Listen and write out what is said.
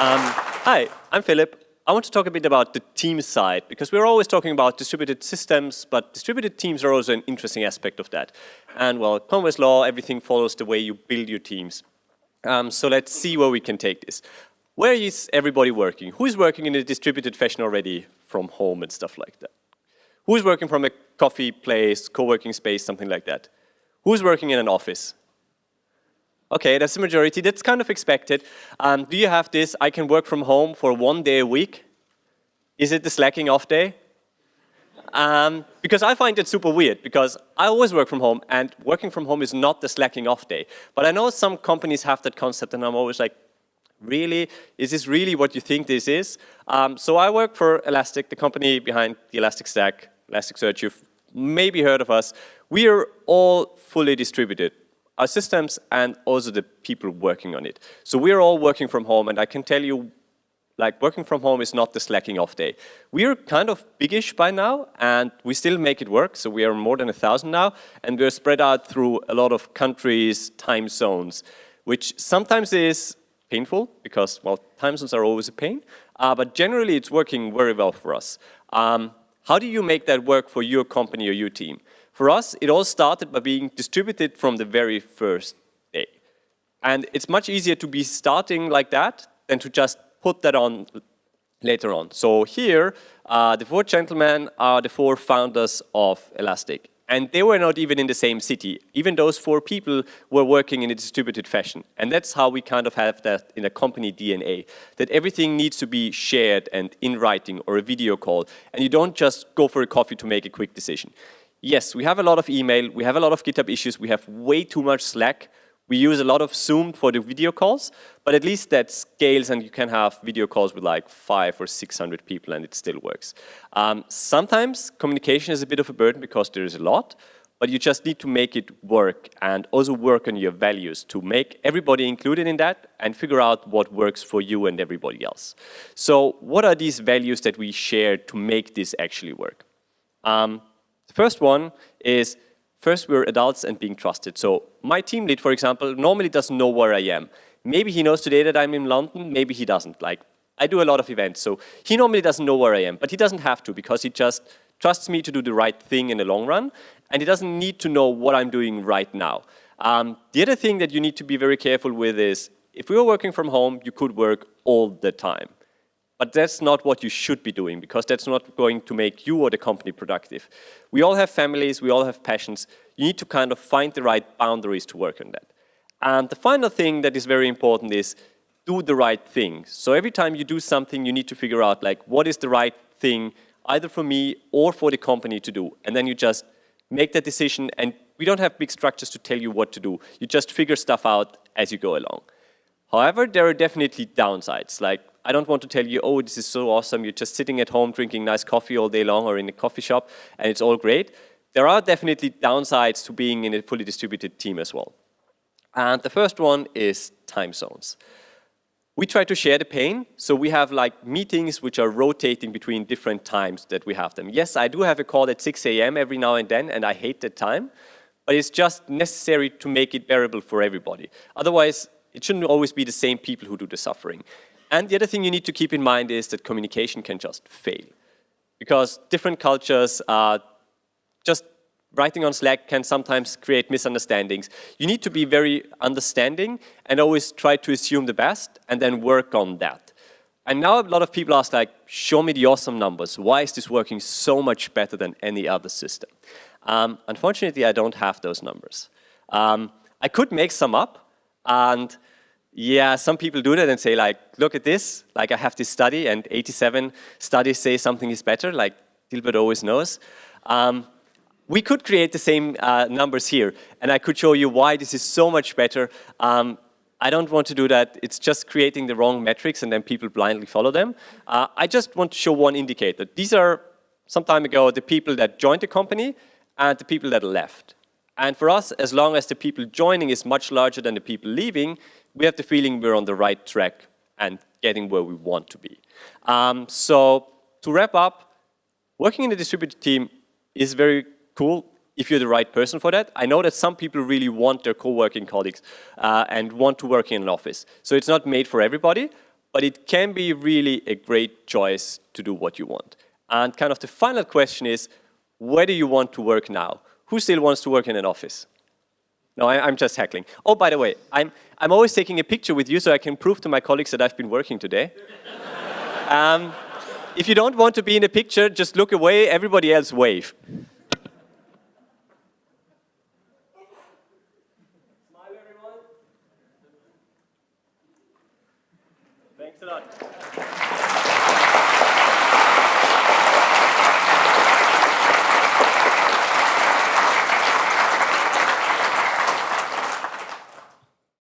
Um, hi, I'm Philip. I want to talk a bit about the team side, because we're always talking about distributed systems, but distributed teams are also an interesting aspect of that. And well, Conway's law, everything follows the way you build your teams. Um, so let's see where we can take this. Where is everybody working? Who's working in a distributed fashion already from home and stuff like that? Who's working from a coffee place, co-working space, something like that? Who's working in an office? Okay, that's the majority. That's kind of expected. Um, do you have this, I can work from home for one day a week? Is it the slacking off day? Um, because I find it super weird because I always work from home and working from home is not the slacking off day. But I know some companies have that concept and I'm always like, really? Is this really what you think this is? Um, so I work for Elastic, the company behind the Elastic Stack, Elasticsearch. You've maybe heard of us. We are all fully distributed our systems and also the people working on it. So we're all working from home and I can tell you like working from home is not the slacking off day. We're kind of biggish by now and we still make it work. So we are more than a thousand now and we're spread out through a lot of countries, time zones, which sometimes is painful because, well, time zones are always a pain, uh, but generally it's working very well for us. Um, how do you make that work for your company or your team? For us, it all started by being distributed from the very first day. And it's much easier to be starting like that than to just put that on later on. So here, uh, the four gentlemen are the four founders of Elastic. And they were not even in the same city. Even those four people were working in a distributed fashion. And that's how we kind of have that in a company DNA, that everything needs to be shared and in writing or a video call. And you don't just go for a coffee to make a quick decision yes, we have a lot of email, we have a lot of GitHub issues, we have way too much Slack, we use a lot of Zoom for the video calls, but at least that scales and you can have video calls with like five or 600 people and it still works. Um, sometimes communication is a bit of a burden because there is a lot, but you just need to make it work and also work on your values to make everybody included in that and figure out what works for you and everybody else. So what are these values that we share to make this actually work? Um, the first one is, first we're adults and being trusted. So my team lead, for example, normally doesn't know where I am. Maybe he knows today that I'm in London, maybe he doesn't. Like, I do a lot of events, so he normally doesn't know where I am, but he doesn't have to because he just trusts me to do the right thing in the long run, and he doesn't need to know what I'm doing right now. Um, the other thing that you need to be very careful with is, if we were working from home, you could work all the time. But that's not what you should be doing because that's not going to make you or the company productive. We all have families, we all have passions. You need to kind of find the right boundaries to work on that. And the final thing that is very important is do the right thing. So every time you do something, you need to figure out like what is the right thing either for me or for the company to do. And then you just make that decision and we don't have big structures to tell you what to do. You just figure stuff out as you go along. However, there are definitely downsides. Like I don't want to tell you, oh, this is so awesome. You're just sitting at home drinking nice coffee all day long or in a coffee shop and it's all great. There are definitely downsides to being in a fully distributed team as well. And the first one is time zones. We try to share the pain, so we have like meetings which are rotating between different times that we have them. Yes, I do have a call at 6 a.m. every now and then, and I hate that time, but it's just necessary to make it bearable for everybody. Otherwise, it shouldn't always be the same people who do the suffering. And the other thing you need to keep in mind is that communication can just fail. Because different cultures are just writing on Slack can sometimes create misunderstandings. You need to be very understanding and always try to assume the best and then work on that. And now a lot of people ask like, show me the awesome numbers. Why is this working so much better than any other system? Um, unfortunately, I don't have those numbers. Um, I could make some up and yeah, some people do that and say like, look at this, like I have this study and 87 studies say something is better, like Dilbert always knows. Um, we could create the same uh, numbers here and I could show you why this is so much better. Um, I don't want to do that. It's just creating the wrong metrics and then people blindly follow them. Uh, I just want to show one indicator. These are, some time ago, the people that joined the company and the people that left. And for us, as long as the people joining is much larger than the people leaving, we have the feeling we're on the right track and getting where we want to be. Um, so to wrap up, working in a distributed team is very cool if you're the right person for that. I know that some people really want their co-working colleagues uh, and want to work in an office. So it's not made for everybody, but it can be really a great choice to do what you want. And kind of the final question is, where do you want to work now? Who still wants to work in an office? No, I, am just heckling. Oh, by the way, I'm, I'm always taking a picture with you so I can prove to my colleagues that I've been working today. um, if you don't want to be in a picture, just look away, everybody else wave.